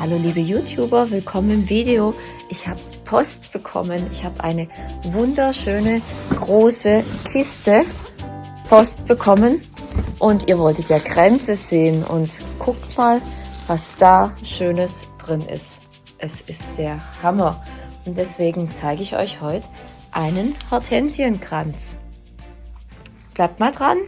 Hallo liebe YouTuber, willkommen im Video. Ich habe Post bekommen. Ich habe eine wunderschöne große Kiste Post bekommen und ihr wolltet ja Grenze sehen und guckt mal, was da Schönes drin ist. Es ist der Hammer und deswegen zeige ich euch heute einen Hortensienkranz. Bleibt mal dran.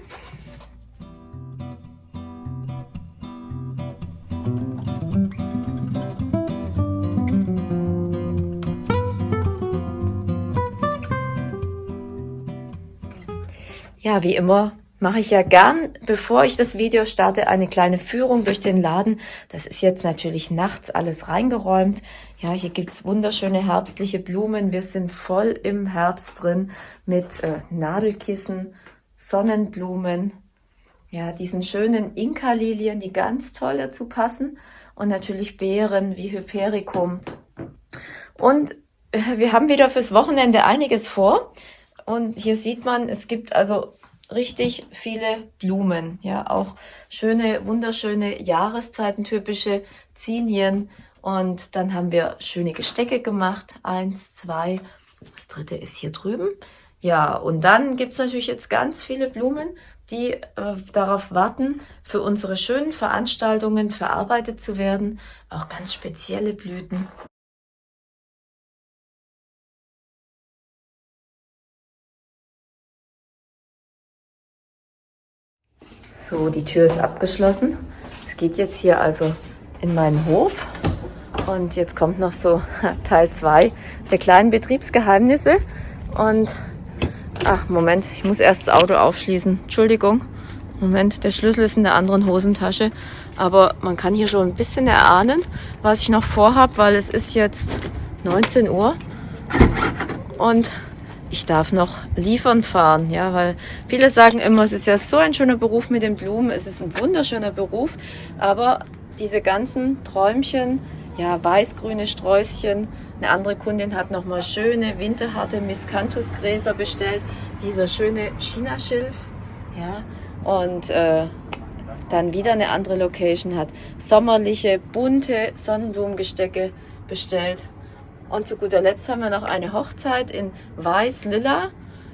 Wie immer mache ich ja gern, bevor ich das Video starte, eine kleine Führung durch den Laden. Das ist jetzt natürlich nachts alles reingeräumt. Ja, hier gibt's wunderschöne herbstliche Blumen. Wir sind voll im Herbst drin mit äh, Nadelkissen, Sonnenblumen, ja, diesen schönen Inka-Lilien, die ganz toll dazu passen. Und natürlich Beeren wie Hypericum. Und äh, wir haben wieder fürs Wochenende einiges vor. Und hier sieht man, es gibt also richtig viele Blumen, ja, auch schöne, wunderschöne Jahreszeitentypische Zinien. Und dann haben wir schöne Gestecke gemacht. Eins, zwei, das dritte ist hier drüben. Ja, und dann gibt's natürlich jetzt ganz viele Blumen, die äh, darauf warten, für unsere schönen Veranstaltungen verarbeitet zu werden. Auch ganz spezielle Blüten. So, die Tür ist abgeschlossen. Es geht jetzt hier also in meinen Hof. Und jetzt kommt noch so Teil 2 der kleinen Betriebsgeheimnisse. Und, ach Moment, ich muss erst das Auto aufschließen. Entschuldigung. Moment, der Schlüssel ist in der anderen Hosentasche. Aber man kann hier schon ein bisschen erahnen, was ich noch vorhab, weil es ist jetzt 19 Uhr. Und ich darf noch liefern fahren, ja, weil viele sagen immer, es ist ja so ein schöner Beruf mit den Blumen, es ist ein wunderschöner Beruf, aber diese ganzen Träumchen, ja, weißgrüne Sträußchen, eine andere Kundin hat nochmal schöne winterharte Miscanthusgräser bestellt, dieser schöne Chinaschilf, ja, und äh, dann wieder eine andere Location hat sommerliche, bunte Sonnenblumengestecke bestellt und zu guter Letzt haben wir noch eine Hochzeit in Weiß-Lila.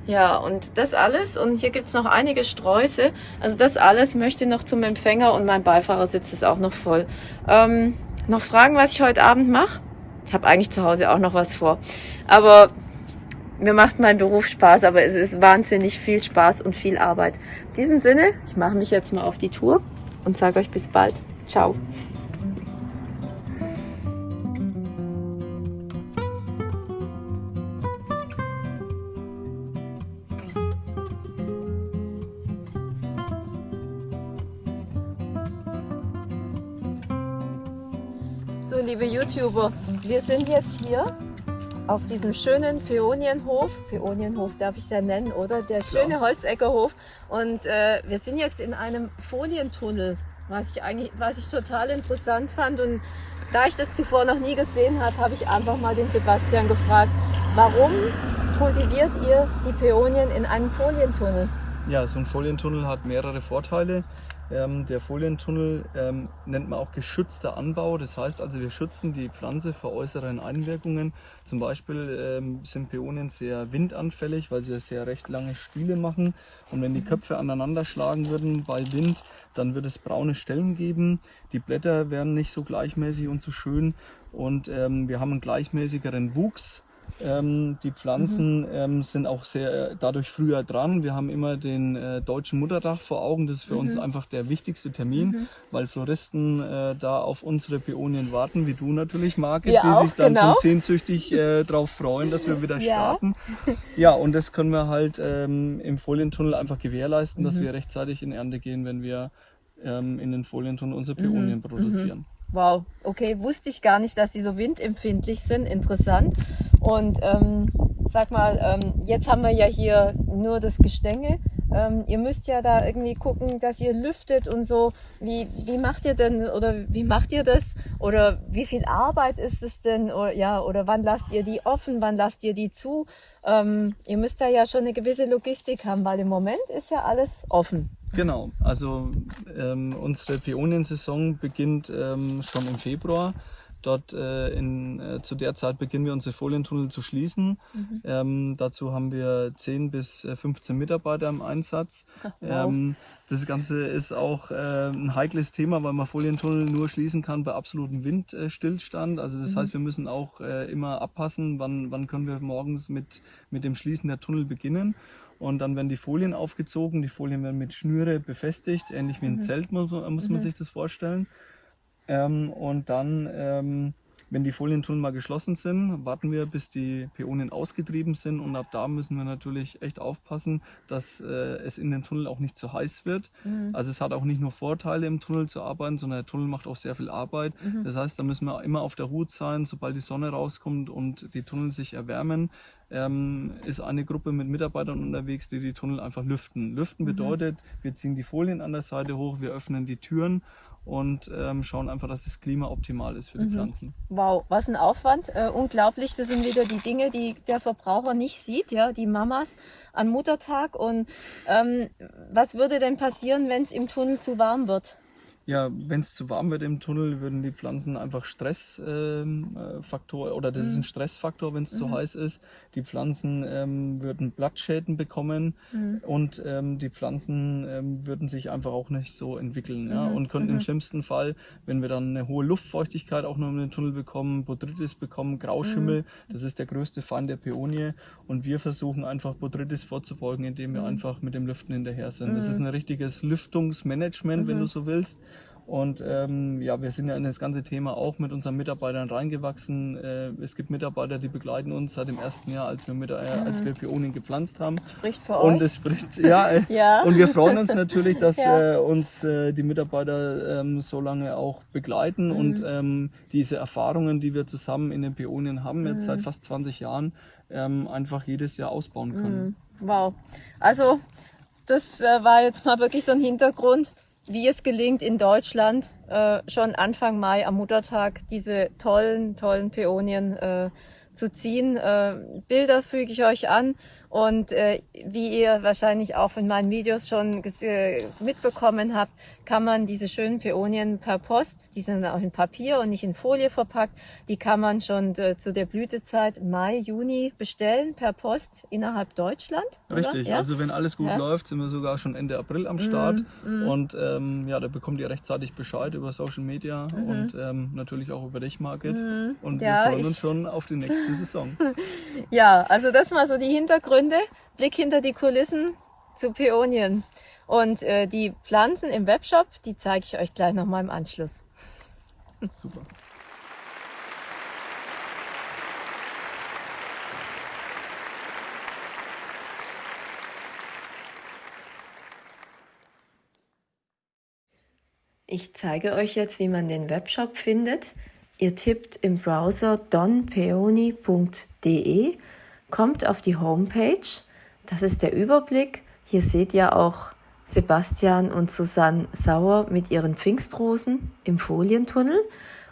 Ja, und das alles. Und hier gibt's noch einige Sträuße. Also das alles möchte noch zum Empfänger und mein Beifahrersitz ist auch noch voll. Ähm, noch Fragen, was ich heute Abend mache? Ich habe eigentlich zu Hause auch noch was vor. Aber mir macht mein Beruf Spaß, aber es ist wahnsinnig viel Spaß und viel Arbeit. In diesem Sinne, ich mache mich jetzt mal auf die Tour und sage euch bis bald. Ciao. YouTuber, wir sind jetzt hier auf diesem schönen Peonienhof. Peonienhof darf ich es ja nennen, oder? Der schöne Holzeckerhof. Und äh, wir sind jetzt in einem Folientunnel, was ich eigentlich, was ich total interessant fand. Und da ich das zuvor noch nie gesehen habe, habe ich einfach mal den Sebastian gefragt, warum kultiviert ihr die Peonien in einem Folientunnel? Ja, so ein Folientunnel hat mehrere Vorteile. Ähm, der Folientunnel ähm, nennt man auch geschützter Anbau. Das heißt also, wir schützen die Pflanze vor äußeren Einwirkungen. Zum Beispiel ähm, sind Peonien sehr windanfällig, weil sie sehr recht lange Stiele machen. Und wenn die Köpfe aneinander schlagen würden bei Wind, dann wird es braune Stellen geben. Die Blätter werden nicht so gleichmäßig und so schön. Und ähm, wir haben einen gleichmäßigeren Wuchs. Ähm, die Pflanzen mhm. ähm, sind auch sehr äh, dadurch früher dran. Wir haben immer den äh, deutschen Muttertag vor Augen. Das ist für mhm. uns einfach der wichtigste Termin, mhm. weil Floristen äh, da auf unsere Peonien warten, wie du natürlich, Marke, ja, die auch, sich dann genau. schon sehnsüchtig äh, darauf freuen, dass wir wieder ja. starten. Ja, und das können wir halt ähm, im Folientunnel einfach gewährleisten, dass mhm. wir rechtzeitig in Ernte gehen, wenn wir ähm, in den Folientunnel unsere Peonien mhm. produzieren. Wow, okay, wusste ich gar nicht, dass die so windempfindlich sind. Interessant. Und ähm, sag mal, ähm, jetzt haben wir ja hier nur das Gestänge. Ähm, ihr müsst ja da irgendwie gucken, dass ihr lüftet und so. Wie, wie macht ihr denn oder wie macht ihr das? Oder wie viel Arbeit ist es denn? Oder, ja, oder wann lasst ihr die offen? Wann lasst ihr die zu? Ähm, ihr müsst da ja schon eine gewisse Logistik haben, weil im Moment ist ja alles offen. Genau, also ähm, unsere Peoniensaison beginnt ähm, schon im Februar. Dort äh, in, äh, zu der Zeit beginnen wir unsere Folientunnel zu schließen. Mhm. Ähm, dazu haben wir 10 bis 15 äh, Mitarbeiter im Einsatz. Wow. Ähm, das Ganze ist auch äh, ein heikles Thema, weil man Folientunnel nur schließen kann bei absolutem Windstillstand. Also das mhm. heißt, wir müssen auch äh, immer abpassen, wann, wann können wir morgens mit, mit dem Schließen der Tunnel beginnen. Und dann werden die Folien aufgezogen, die Folien werden mit Schnüre befestigt, ähnlich wie ein mhm. Zelt muss, muss man mhm. sich das vorstellen. Ähm, und dann ähm, wenn die Folientunnel mal geschlossen sind, warten wir, bis die Päonien ausgetrieben sind und ab da müssen wir natürlich echt aufpassen, dass äh, es in den Tunnel auch nicht zu heiß wird. Mhm. Also es hat auch nicht nur Vorteile im Tunnel zu arbeiten, sondern der Tunnel macht auch sehr viel Arbeit. Mhm. Das heißt, da müssen wir immer auf der Hut sein, sobald die Sonne rauskommt und die Tunnel sich erwärmen, ähm, ist eine Gruppe mit Mitarbeitern unterwegs, die die Tunnel einfach lüften. Lüften mhm. bedeutet, wir ziehen die Folien an der Seite hoch, wir öffnen die Türen und ähm, schauen einfach, dass das Klima optimal ist für die mhm. Pflanzen. Wow, was ein Aufwand. Äh, unglaublich. Das sind wieder die Dinge, die der Verbraucher nicht sieht, ja, die Mamas an Muttertag. Und ähm, was würde denn passieren, wenn es im Tunnel zu warm wird? Ja, wenn es zu warm wird im Tunnel, würden die Pflanzen einfach Stressfaktor ähm, äh, oder das ist ein mhm. Stressfaktor, wenn es mhm. zu heiß ist. Die Pflanzen ähm, würden Blattschäden bekommen mhm. und ähm, die Pflanzen ähm, würden sich einfach auch nicht so entwickeln ja, mhm. und könnten im mhm. schlimmsten Fall, wenn wir dann eine hohe Luftfeuchtigkeit auch noch in den Tunnel bekommen, Botrytis bekommen, Grauschimmel, das ist der größte Feind der Peonie und wir versuchen einfach Botrytis vorzubeugen, indem wir einfach mit dem Lüften hinterher sind. Das ist ein richtiges Lüftungsmanagement, wenn du so willst. Und ähm, ja, wir sind ja in das ganze Thema auch mit unseren Mitarbeitern reingewachsen. Äh, es gibt Mitarbeiter, die begleiten uns seit dem ersten Jahr, als wir, mit, äh, als wir Pionien gepflanzt haben. Spricht für und euch. es spricht, ja, äh, ja. Und wir freuen uns natürlich, dass ja. äh, uns äh, die Mitarbeiter ähm, so lange auch begleiten mhm. und ähm, diese Erfahrungen, die wir zusammen in den Pionien haben, jetzt mhm. seit fast 20 Jahren, ähm, einfach jedes Jahr ausbauen können. Mhm. Wow. Also das äh, war jetzt mal wirklich so ein Hintergrund wie es gelingt in Deutschland äh, schon Anfang Mai am Muttertag diese tollen, tollen Päonien äh, zu ziehen. Äh, Bilder füge ich euch an und äh, wie ihr wahrscheinlich auch in meinen Videos schon mitbekommen habt, kann man diese schönen Peonien per Post, die sind auch in Papier und nicht in Folie verpackt, die kann man schon äh, zu der Blütezeit Mai, Juni bestellen per Post innerhalb Deutschland. Richtig, ja? also wenn alles gut ja. läuft, sind wir sogar schon Ende April am Start mm, mm. und ähm, ja, da bekommt ihr rechtzeitig Bescheid über Social Media mhm. und ähm, natürlich auch über dich, Market. Mhm. Und ja, wir freuen uns schon auf die nächste Saison. ja, also das mal so die Hintergründe Gründe, Blick hinter die Kulissen zu Peonien. Und äh, die Pflanzen im Webshop, die zeige ich euch gleich nochmal im Anschluss. Super. Ich zeige euch jetzt, wie man den Webshop findet. Ihr tippt im Browser donpeoni.de kommt auf die Homepage. Das ist der Überblick. Hier seht ihr auch Sebastian und Susanne Sauer mit ihren Pfingstrosen im Folientunnel.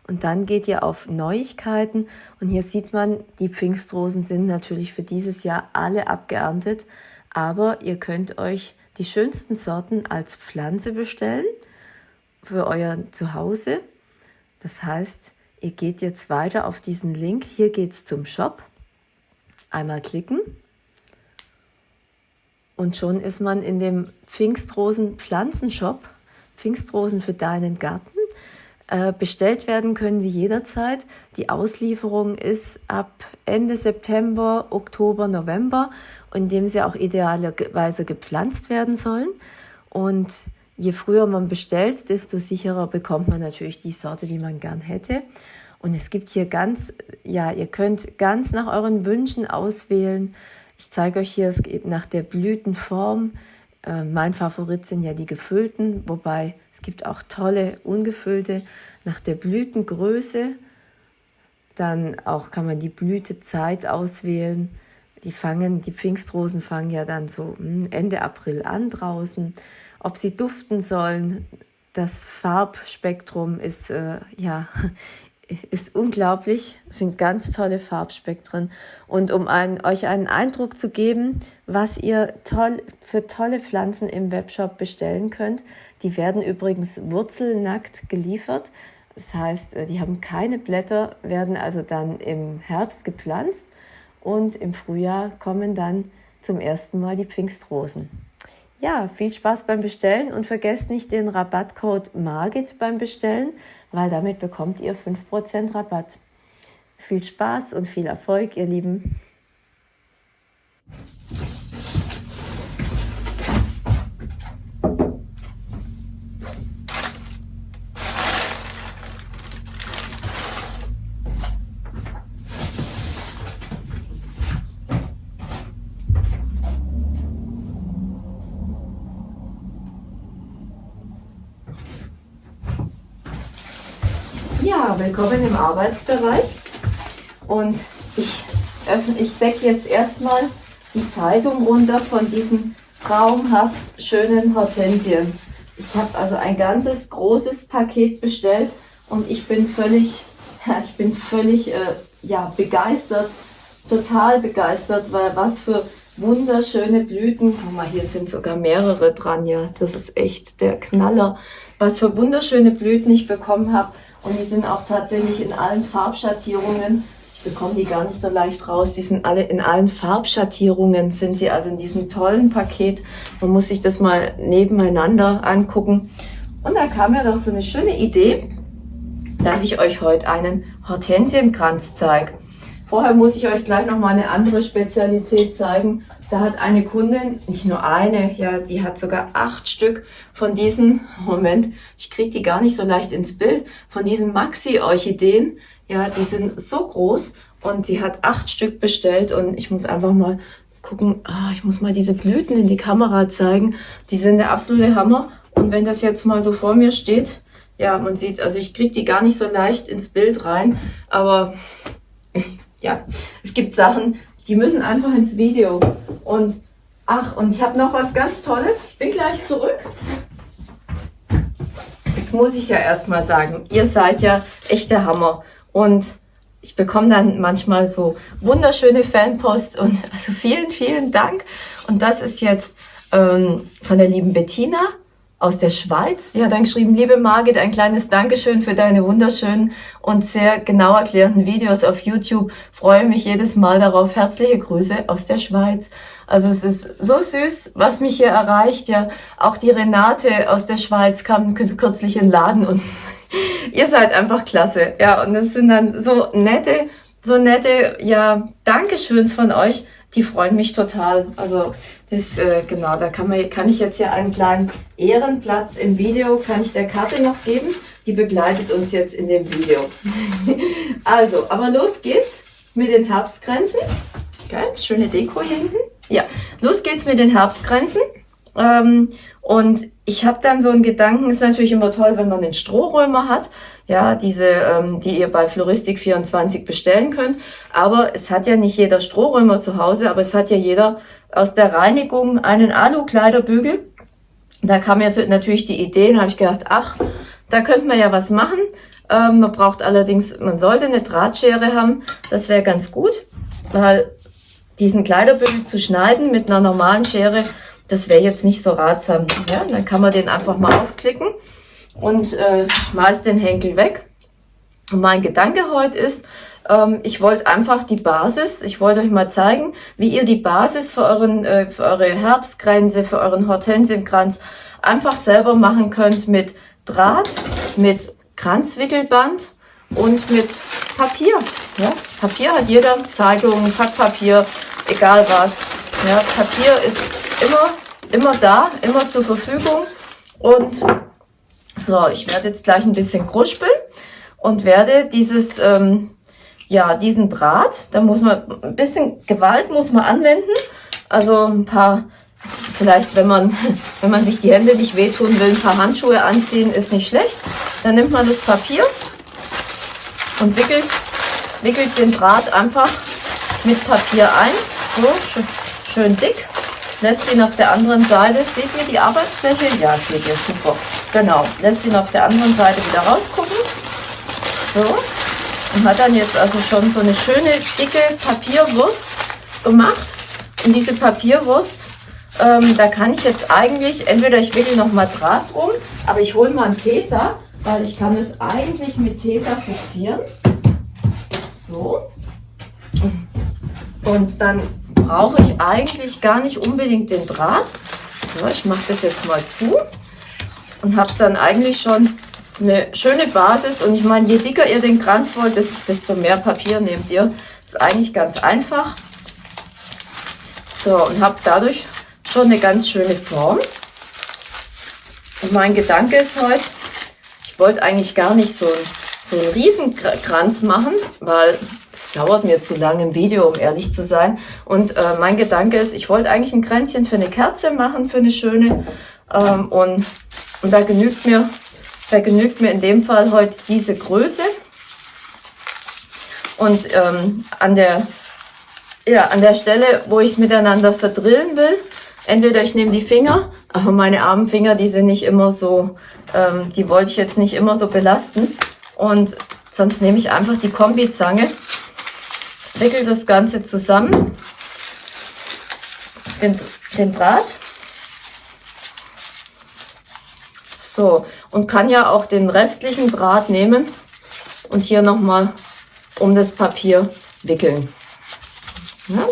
Und dann geht ihr auf Neuigkeiten und hier sieht man, die Pfingstrosen sind natürlich für dieses Jahr alle abgeerntet, aber ihr könnt euch die schönsten Sorten als Pflanze bestellen für euer Zuhause. Das heißt, ihr geht jetzt weiter auf diesen Link. Hier geht es zum Shop. Einmal klicken und schon ist man in dem Pfingstrosen Pflanzenshop, Pfingstrosen für deinen Garten. Äh, bestellt werden können sie jederzeit. Die Auslieferung ist ab Ende September, Oktober, November, in dem sie auch idealerweise gepflanzt werden sollen. Und je früher man bestellt, desto sicherer bekommt man natürlich die Sorte, die man gern hätte. Und es gibt hier ganz, ja, ihr könnt ganz nach euren Wünschen auswählen. Ich zeige euch hier, es geht nach der Blütenform. Äh, mein Favorit sind ja die gefüllten, wobei es gibt auch tolle ungefüllte nach der Blütengröße. Dann auch kann man die Blütezeit auswählen. Die fangen, die Pfingstrosen fangen ja dann so hm, Ende April an draußen. Ob sie duften sollen, das Farbspektrum ist äh, ja ist unglaublich, sind ganz tolle Farbspektren. Und um ein, euch einen Eindruck zu geben, was ihr toll, für tolle Pflanzen im Webshop bestellen könnt, die werden übrigens wurzelnackt geliefert. Das heißt, äh, die haben keine Blätter, werden also dann im Herbst gepflanzt und im Frühjahr kommen dann zum ersten Mal die Pfingstrosen. Ja, viel Spaß beim Bestellen und vergesst nicht den Rabattcode MARGIT beim Bestellen, weil damit bekommt ihr 5% Rabatt. Viel Spaß und viel Erfolg, ihr Lieben. Ja, willkommen im Arbeitsbereich. Und ich, öffne, ich decke jetzt erstmal die Zeitung runter von diesen traumhaft schönen Hortensien. Ich habe also ein ganzes großes Paket bestellt und ich bin völlig, ich bin völlig äh, ja, begeistert, total begeistert, weil was für wunderschöne Blüten. Guck mal, hier sind sogar mehrere dran, ja. Das ist echt der Knaller. Was für wunderschöne Blüten ich bekommen habe. Und die sind auch tatsächlich in allen Farbschattierungen. Ich bekomme die gar nicht so leicht raus. Die sind alle in allen Farbschattierungen, sind sie also in diesem tollen Paket. Man muss sich das mal nebeneinander angucken. Und da kam mir doch so eine schöne Idee, dass ich euch heute einen Hortensienkranz zeige. Vorher muss ich euch gleich noch mal eine andere Spezialität zeigen. Da hat eine Kundin, nicht nur eine, ja, die hat sogar acht Stück von diesen, Moment, ich kriege die gar nicht so leicht ins Bild, von diesen Maxi-Orchideen. Ja, die sind so groß und sie hat acht Stück bestellt und ich muss einfach mal gucken, ah, ich muss mal diese Blüten in die Kamera zeigen. Die sind der absolute Hammer. Und wenn das jetzt mal so vor mir steht, ja, man sieht, also ich kriege die gar nicht so leicht ins Bild rein, aber ja, es gibt Sachen, die müssen einfach ins Video. Und ach, und ich habe noch was ganz Tolles. Ich bin gleich zurück. Jetzt muss ich ja erstmal sagen, ihr seid ja echt der Hammer. Und ich bekomme dann manchmal so wunderschöne Fanposts und also vielen, vielen Dank. Und das ist jetzt ähm, von der lieben Bettina aus der Schweiz. Sie hat dann geschrieben, liebe Margit, ein kleines Dankeschön für deine wunderschönen und sehr genau erklärenden Videos auf YouTube. Freue mich jedes Mal darauf. Herzliche Grüße aus der Schweiz. Also es ist so süß, was mich hier erreicht. Ja, auch die Renate aus der Schweiz kam kürzlich in den Laden und ihr seid einfach klasse. Ja, und es sind dann so nette, so nette, ja, Dankeschöns von euch die freuen mich total. Also das, äh, genau, da kann, man, kann ich jetzt ja einen kleinen Ehrenplatz im Video, kann ich der Karte noch geben. Die begleitet uns jetzt in dem Video. also, aber los geht's mit den Herbstgrenzen. Geil, schöne Deko hier hinten. Ja, los geht's mit den Herbstgrenzen. Ähm, und ich habe dann so einen Gedanken, ist natürlich immer toll, wenn man einen Strohrömer hat, ja, diese, ähm, die ihr bei Floristik24 bestellen könnt. Aber es hat ja nicht jeder Strohrömer zu Hause, aber es hat ja jeder aus der Reinigung einen Alu-Kleiderbügel. Da kam mir natürlich die Idee, habe ich gedacht, ach, da könnte man ja was machen. Ähm, man braucht allerdings, man sollte eine Drahtschere haben, das wäre ganz gut, weil diesen Kleiderbügel zu schneiden mit einer normalen Schere, das wäre jetzt nicht so ratsam. Ja, dann kann man den einfach mal aufklicken und äh, schmeißt den Henkel weg. Und mein Gedanke heute ist, ähm, ich wollte einfach die Basis, ich wollte euch mal zeigen, wie ihr die Basis für, euren, äh, für eure Herbstgrenze, für euren Hortensienkranz einfach selber machen könnt mit Draht, mit Kranzwickelband und mit Papier. Ja? Papier hat jeder, Zeitung, Packpapier, egal was. Ja, Papier ist immer, immer da, immer zur Verfügung und so, ich werde jetzt gleich ein bisschen kruspeln und werde dieses, ähm, ja, diesen Draht, da muss man, ein bisschen Gewalt muss man anwenden. Also ein paar, vielleicht wenn man, wenn man sich die Hände nicht wehtun will, ein paar Handschuhe anziehen, ist nicht schlecht. Dann nimmt man das Papier und wickelt, wickelt den Draht einfach mit Papier ein. So, schön, schön dick lässt ihn auf der anderen Seite, seht ihr die Arbeitsfläche? Ja, seht ihr, super. Genau, lässt ihn auf der anderen Seite wieder rausgucken. So, und hat dann jetzt also schon so eine schöne, dicke Papierwurst gemacht. Und diese Papierwurst, ähm, da kann ich jetzt eigentlich, entweder ich wickel noch mal Draht drum, aber ich hole mal einen Tesa weil ich kann es eigentlich mit Tesa fixieren. So. Und dann brauche ich eigentlich gar nicht unbedingt den Draht. So, ich mache das jetzt mal zu und habe dann eigentlich schon eine schöne Basis. Und ich meine, je dicker ihr den Kranz wollt, desto mehr Papier nehmt ihr. Das ist eigentlich ganz einfach. So, und habe dadurch schon eine ganz schöne Form. Und mein Gedanke ist heute, ich wollte eigentlich gar nicht so, so einen Riesenkranz machen, weil dauert mir zu lang im Video, um ehrlich zu sein. Und äh, mein Gedanke ist, ich wollte eigentlich ein Kränzchen für eine Kerze machen, für eine schöne. Ähm, und, und da genügt mir, da genügt mir in dem Fall heute diese Größe. Und ähm, an der ja, an der Stelle, wo ich es miteinander verdrillen will, entweder ich nehme die Finger, aber meine armen Finger, die sind nicht immer so, ähm, die wollte ich jetzt nicht immer so belasten. Und sonst nehme ich einfach die Kombizange, wickel das Ganze zusammen, den, den Draht. So, und kann ja auch den restlichen Draht nehmen und hier nochmal um das Papier wickeln. Ja?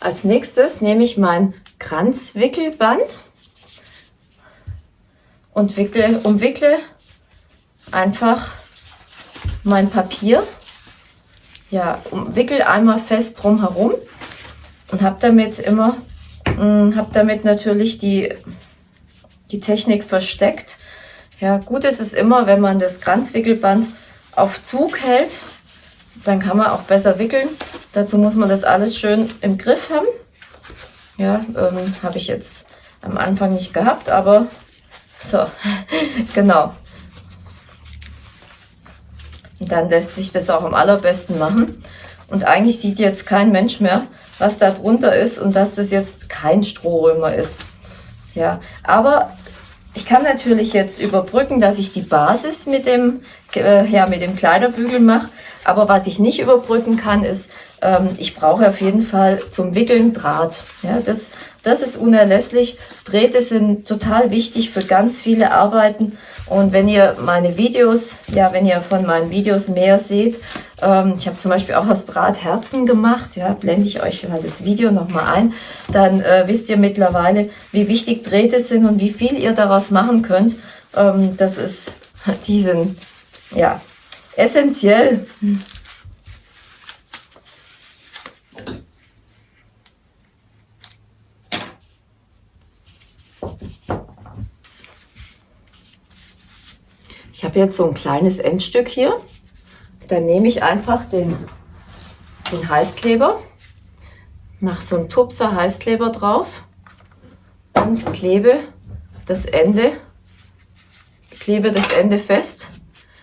Als nächstes nehme ich mein Kranzwickelband und wickle, umwickle einfach mein Papier. Ja, umwickel einmal fest drum herum und habe damit immer, hm, habe damit natürlich die, die Technik versteckt, ja, gut ist es immer, wenn man das Kranzwickelband auf Zug hält, dann kann man auch besser wickeln. Dazu muss man das alles schön im Griff haben. Ja, ähm, habe ich jetzt am Anfang nicht gehabt, aber so, genau. Und dann lässt sich das auch am allerbesten machen. Und eigentlich sieht jetzt kein Mensch mehr, was da drunter ist und dass das jetzt kein Strohrömer ist. Ja, aber ich kann natürlich jetzt überbrücken, dass ich die Basis mit dem, äh, ja, mit dem Kleiderbügel mache. Aber was ich nicht überbrücken kann, ist, ähm, ich brauche auf jeden Fall zum Wickeln Draht. Ja, das, das ist unerlässlich. Drähte sind total wichtig für ganz viele Arbeiten. Und wenn ihr meine Videos, ja, wenn ihr von meinen Videos mehr seht, ähm, ich habe zum Beispiel auch aus Draht Herzen gemacht, ja, blende ich euch mal das Video nochmal ein, dann äh, wisst ihr mittlerweile, wie wichtig Drähte sind und wie viel ihr daraus machen könnt. Ähm, das ist, die sind, ja, essentiell. Jetzt so ein kleines Endstück hier. Dann nehme ich einfach den, den Heißkleber, mache so einen Tupser Heißkleber drauf und klebe das Ende, klebe das Ende fest.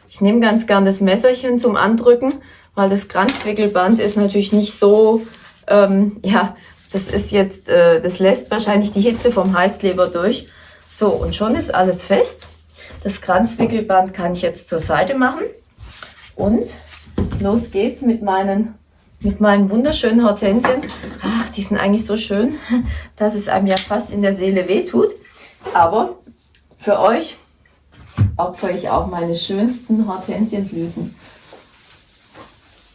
Ich nehme ganz gern das Messerchen zum Andrücken, weil das Kranzwickelband ist natürlich nicht so, ähm, ja, das ist jetzt, äh, das lässt wahrscheinlich die Hitze vom Heißkleber durch. So, und schon ist alles fest. Das Kranzwickelband kann ich jetzt zur Seite machen. Und los geht's mit meinen, mit meinen wunderschönen Hortensien. Ach, die sind eigentlich so schön, dass es einem ja fast in der Seele wehtut. Aber für euch opfere ich auch meine schönsten Hortensienblüten.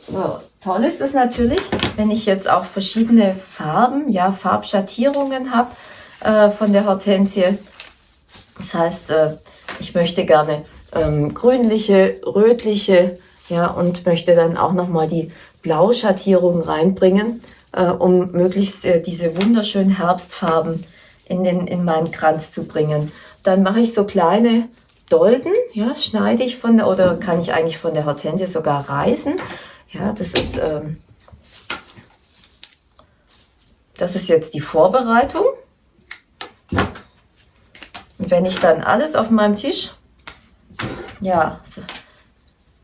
So, toll ist es natürlich, wenn ich jetzt auch verschiedene Farben, ja, Farbschattierungen habe äh, von der Hortensie. Das heißt, äh, ich möchte gerne ähm, grünliche, rötliche, ja, und möchte dann auch nochmal die Blauschattierung reinbringen, äh, um möglichst äh, diese wunderschönen Herbstfarben in, den, in meinen Kranz zu bringen. Dann mache ich so kleine Dolden, ja, schneide ich von der, oder kann ich eigentlich von der Hortensie sogar reißen. Ja, das ist, ähm, das ist jetzt die Vorbereitung. Und wenn ich dann alles auf meinem Tisch ja, so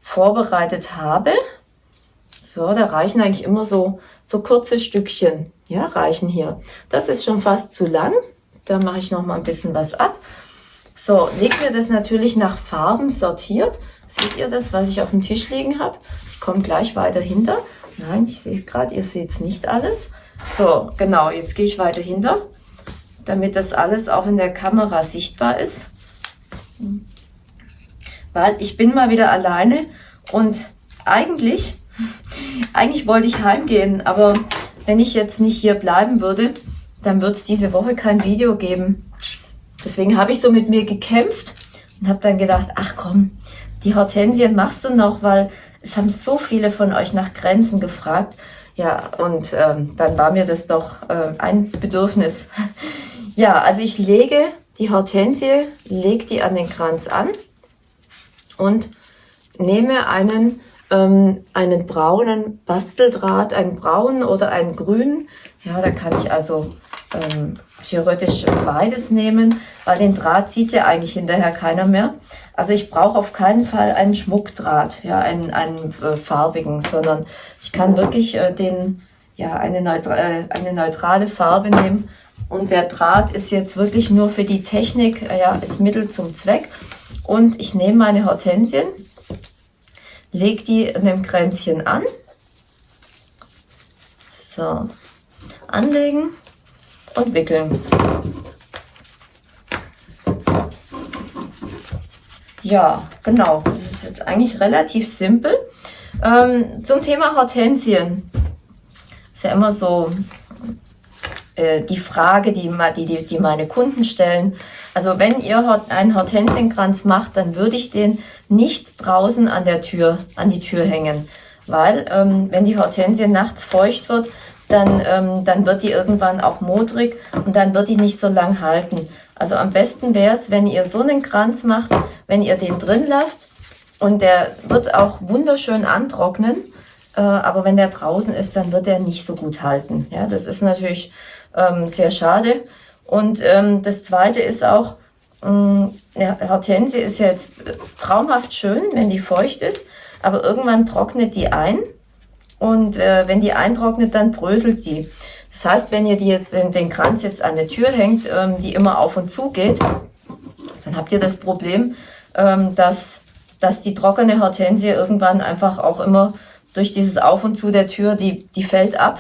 vorbereitet habe, so, da reichen eigentlich immer so, so kurze Stückchen, ja, reichen hier. Das ist schon fast zu lang. Da mache ich noch mal ein bisschen was ab. So, legt mir das natürlich nach Farben sortiert. Seht ihr das, was ich auf dem Tisch liegen habe? Ich komme gleich weiter hinter. Nein, ich sehe gerade, ihr seht es nicht alles. So, genau, jetzt gehe ich weiter hinter, damit das alles auch in der Kamera sichtbar ist. Weil ich bin mal wieder alleine und eigentlich, eigentlich wollte ich heimgehen, aber wenn ich jetzt nicht hier bleiben würde, dann wird es diese Woche kein Video geben. Deswegen habe ich so mit mir gekämpft und habe dann gedacht, ach komm, die Hortensien machst du noch, weil es haben so viele von euch nach Grenzen gefragt. Ja, und ähm, dann war mir das doch äh, ein Bedürfnis. Ja, also ich lege die Hortensie, lege die an den Kranz an und nehme einen, ähm, einen braunen Basteldraht, einen braunen oder einen grünen. Ja, da kann ich also ähm, theoretisch beides nehmen, weil den Draht sieht ja eigentlich hinterher keiner mehr. Also ich brauche auf keinen Fall einen Schmuckdraht, ja, einen, einen äh, farbigen, sondern ich kann wirklich äh, den, ja, eine, neutra äh, eine neutrale Farbe nehmen. Und der Draht ist jetzt wirklich nur für die Technik, äh, ja, ist Mittel zum Zweck. Und ich nehme meine Hortensien, lege die in dem Kränzchen an. So, anlegen und wickeln. Ja, genau. Das ist jetzt eigentlich relativ simpel. Ähm, zum Thema Hortensien. Ist ja immer so äh, die Frage, die, die, die meine Kunden stellen. Also wenn ihr einen Hortensienkranz macht, dann würde ich den nicht draußen an der Tür, an die Tür hängen. Weil ähm, wenn die Hortensie nachts feucht wird, dann, ähm, dann wird die irgendwann auch modrig und dann wird die nicht so lang halten. Also am besten wäre es, wenn ihr so einen Kranz macht, wenn ihr den drin lasst und der wird auch wunderschön antrocknen. Äh, aber wenn der draußen ist, dann wird er nicht so gut halten. Ja, das ist natürlich ähm, sehr schade. Und ähm, das zweite ist auch, ähm, ja, Hortensie ist jetzt traumhaft schön, wenn die feucht ist, aber irgendwann trocknet die ein und äh, wenn die eintrocknet, dann bröselt die. Das heißt, wenn ihr die jetzt den, den Kranz jetzt an der Tür hängt, ähm, die immer auf und zu geht, dann habt ihr das Problem, ähm, dass, dass die trockene Hortensie irgendwann einfach auch immer durch dieses Auf und Zu der Tür, die, die fällt ab.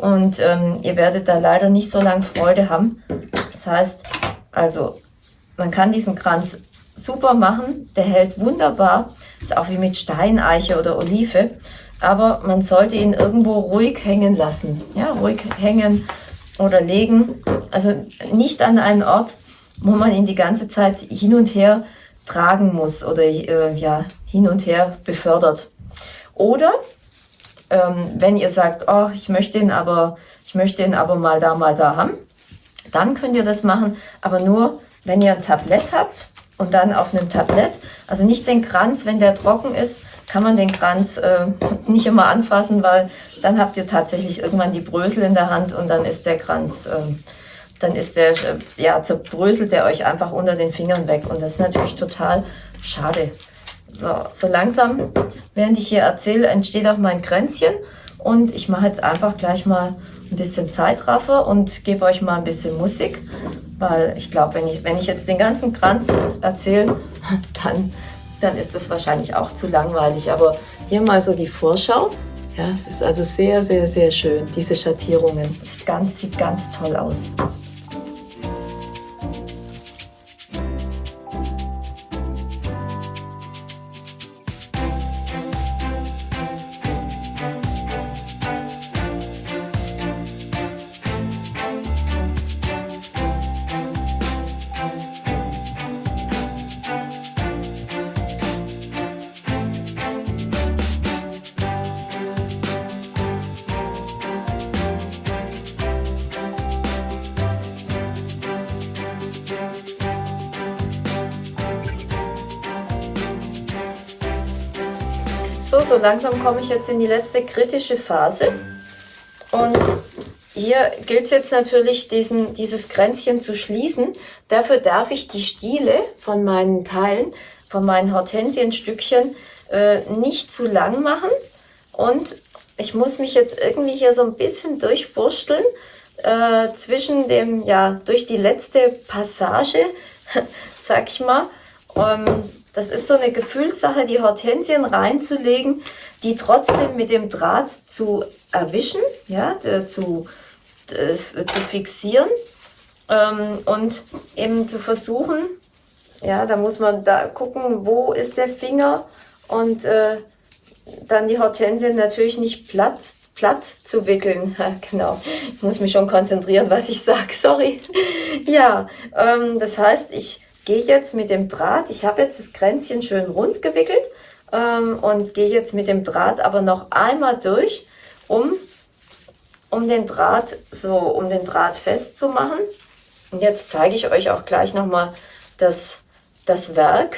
Und ähm, ihr werdet da leider nicht so lange Freude haben. Das heißt, also man kann diesen Kranz super machen, der hält wunderbar. Ist auch wie mit Steineiche oder Olive aber man sollte ihn irgendwo ruhig hängen lassen. Ja, ruhig hängen oder legen. Also nicht an einen Ort, wo man ihn die ganze Zeit hin und her tragen muss oder äh, ja, hin und her befördert. Oder ähm, wenn ihr sagt, oh, ich möchte ihn aber, ich möchte ihn aber mal da, mal da haben, dann könnt ihr das machen, aber nur, wenn ihr ein Tablett habt und dann auf einem Tablett, also nicht den Kranz, wenn der trocken ist, kann man den Kranz äh, nicht immer anfassen, weil dann habt ihr tatsächlich irgendwann die Brösel in der Hand und dann ist der Kranz, äh, dann ist der, äh, ja, zerbröselt der euch einfach unter den Fingern weg. Und das ist natürlich total schade. So, so langsam, während ich hier erzähle, entsteht auch mein Kränzchen und ich mache jetzt einfach gleich mal ein bisschen Zeitraffer und gebe euch mal ein bisschen Musik, weil ich glaube, wenn ich, wenn ich jetzt den ganzen Kranz erzähle, dann dann ist das wahrscheinlich auch zu langweilig. Aber hier mal so die Vorschau. Ja, es ist also sehr, sehr, sehr schön, diese Schattierungen. Das ganz, sieht ganz toll aus. Langsam komme ich jetzt in die letzte kritische Phase. Und hier gilt es jetzt natürlich, diesen, dieses Kränzchen zu schließen. Dafür darf ich die Stiele von meinen Teilen, von meinen Hortensienstückchen, äh, nicht zu lang machen. Und ich muss mich jetzt irgendwie hier so ein bisschen durchwursteln äh, zwischen dem, ja, durch die letzte Passage, sag ich mal. Ähm, das ist so eine Gefühlssache, die Hortensien reinzulegen, die trotzdem mit dem Draht zu erwischen, ja, zu, zu fixieren ähm, und eben zu versuchen, ja, da muss man da gucken, wo ist der Finger und äh, dann die Hortensien natürlich nicht platt, platt zu wickeln. genau, ich muss mich schon konzentrieren, was ich sage, sorry. ja, ähm, das heißt, ich gehe jetzt mit dem Draht, ich habe jetzt das Kränzchen schön rund gewickelt ähm, und gehe jetzt mit dem Draht aber noch einmal durch, um, um den Draht so, um den Draht festzumachen. Und jetzt zeige ich euch auch gleich nochmal das, das Werk.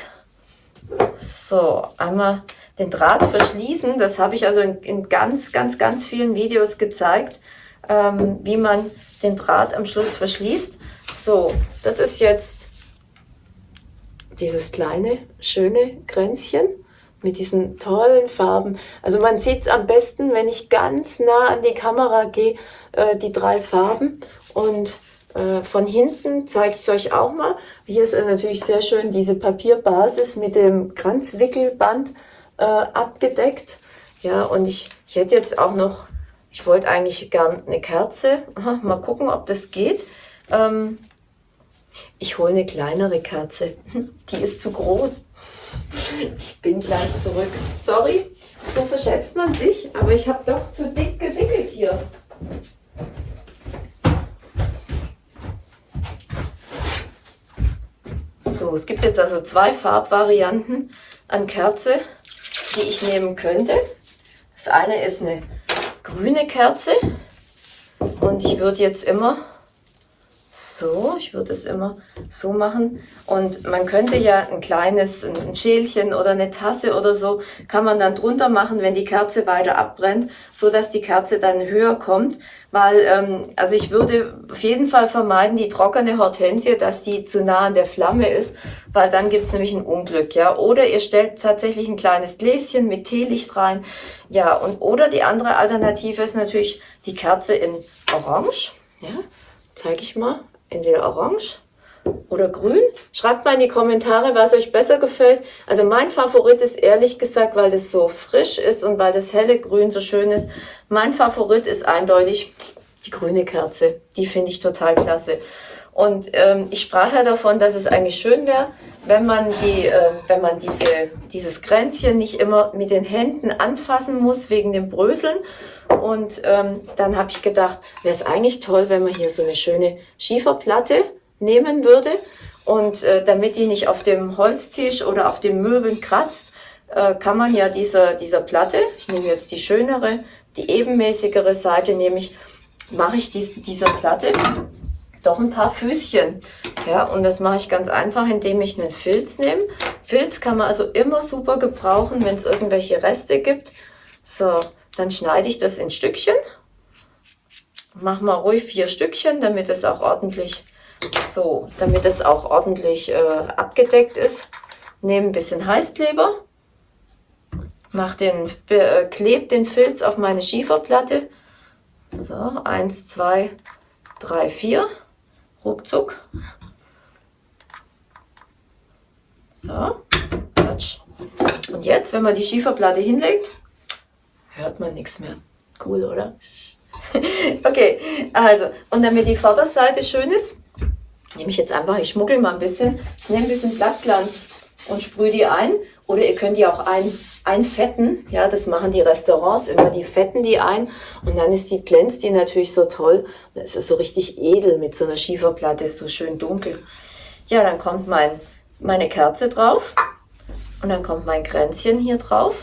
So, einmal den Draht verschließen. Das habe ich also in, in, ganz, ganz, ganz vielen Videos gezeigt, ähm, wie man den Draht am Schluss verschließt. So, das ist jetzt dieses kleine, schöne Kränzchen mit diesen tollen Farben. Also man sieht es am besten, wenn ich ganz nah an die Kamera gehe, äh, die drei Farben. Und äh, von hinten zeige ich es euch auch mal. Hier ist natürlich sehr schön diese Papierbasis mit dem Kranzwickelband äh, abgedeckt. Ja, und ich, ich hätte jetzt auch noch, ich wollte eigentlich gern eine Kerze. Aha, mal gucken, ob das geht. Ähm, ich hole eine kleinere Kerze. Die ist zu groß. Ich bin gleich zurück. Sorry, so verschätzt man sich, aber ich habe doch zu dick gewickelt hier. So, es gibt jetzt also zwei Farbvarianten an Kerze, die ich nehmen könnte. Das eine ist eine grüne Kerze und ich würde jetzt immer so, ich würde es immer so machen. Und man könnte ja ein kleines, ein Schälchen oder eine Tasse oder so, kann man dann drunter machen, wenn die Kerze weiter abbrennt, so dass die Kerze dann höher kommt. Weil, ähm, also ich würde auf jeden Fall vermeiden, die trockene Hortensie, dass die zu nah an der Flamme ist, weil dann gibt's nämlich ein Unglück, ja. Oder ihr stellt tatsächlich ein kleines Gläschen mit Teelicht rein, ja. Und oder die andere Alternative ist natürlich die Kerze in Orange, ja zeige ich mal, entweder orange oder grün. Schreibt mal in die Kommentare, was euch besser gefällt. Also mein Favorit ist ehrlich gesagt, weil das so frisch ist und weil das helle Grün so schön ist. Mein Favorit ist eindeutig die grüne Kerze. Die finde ich total klasse. Und ähm, ich sprach ja davon, dass es eigentlich schön wäre, wenn man die, äh, wenn man diese, dieses Kränzchen nicht immer mit den Händen anfassen muss wegen dem Bröseln. Und ähm, dann habe ich gedacht, wäre es eigentlich toll, wenn man hier so eine schöne Schieferplatte nehmen würde. Und äh, damit die nicht auf dem Holztisch oder auf den Möbeln kratzt, äh, kann man ja dieser, dieser Platte, ich nehme jetzt die schönere, die ebenmäßigere Seite, nehme ich, mache ich dies, dieser Platte doch ein paar Füßchen. Ja, und das mache ich ganz einfach, indem ich einen Filz nehme. Filz kann man also immer super gebrauchen, wenn es irgendwelche Reste gibt. So, dann schneide ich das in Stückchen. Mach mal ruhig vier Stückchen, damit es auch ordentlich so, damit es auch ordentlich äh, abgedeckt ist. Nehme ein bisschen Heißkleber, mach den, äh, kleb den Filz auf meine Schieferplatte. So, eins, zwei, drei, vier ruckzuck. So, Quatsch. Und jetzt, wenn man die Schieferplatte hinlegt, hört man nichts mehr. Cool, oder? okay, also, und damit die Vorderseite schön ist, nehme ich jetzt einfach, ich schmuggel mal ein bisschen, nehme ein bisschen Blattglanz und sprühe die ein. Oder ihr könnt die auch ein, einfetten. Ja, das machen die Restaurants immer. Die fetten die ein und dann ist die, glänzt die natürlich so toll. Das ist so richtig edel mit so einer Schieferplatte, so schön dunkel. Ja, dann kommt mein, meine Kerze drauf und dann kommt mein Kränzchen hier drauf.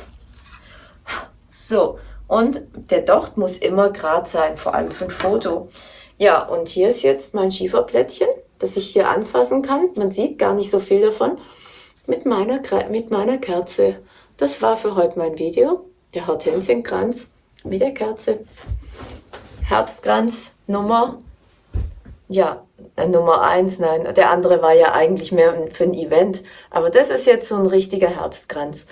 So, und der Docht muss immer gerade sein, vor allem für ein Foto. Ja, und hier ist jetzt mein Schieferplättchen, das ich hier anfassen kann. Man sieht gar nicht so viel davon mit meiner, mit meiner Kerze. Das war für heute mein Video. Der Hortensienkranz mit der Kerze. Herbstkranz Nummer, ja, äh, Nummer eins, nein, der andere war ja eigentlich mehr für ein Event. Aber das ist jetzt so ein richtiger Herbstkranz.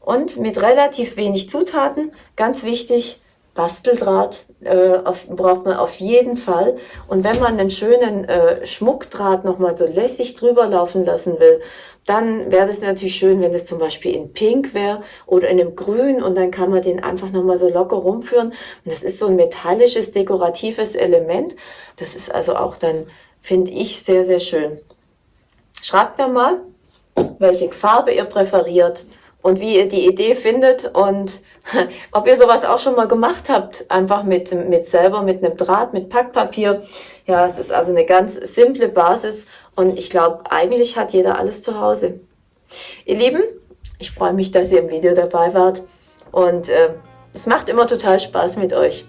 Und mit relativ wenig Zutaten, ganz wichtig, Basteldraht äh, auf, braucht man auf jeden Fall. Und wenn man einen schönen äh, Schmuckdraht nochmal so lässig drüber laufen lassen will, dann wäre das natürlich schön, wenn das zum Beispiel in Pink wäre oder in einem Grün und dann kann man den einfach nochmal so locker rumführen. Und das ist so ein metallisches, dekoratives Element. Das ist also auch dann, finde ich, sehr, sehr schön. Schreibt mir mal, welche Farbe ihr präferiert und wie ihr die Idee findet und ob ihr sowas auch schon mal gemacht habt, einfach mit, mit selber, mit einem Draht, mit Packpapier. Ja, es ist also eine ganz simple Basis und ich glaube, eigentlich hat jeder alles zu Hause. Ihr Lieben, ich freue mich, dass ihr im Video dabei wart und äh, es macht immer total Spaß mit euch.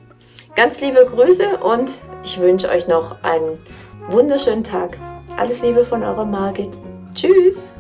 Ganz liebe Grüße und ich wünsche euch noch einen wunderschönen Tag. Alles Liebe von eurer Margit. Tschüss!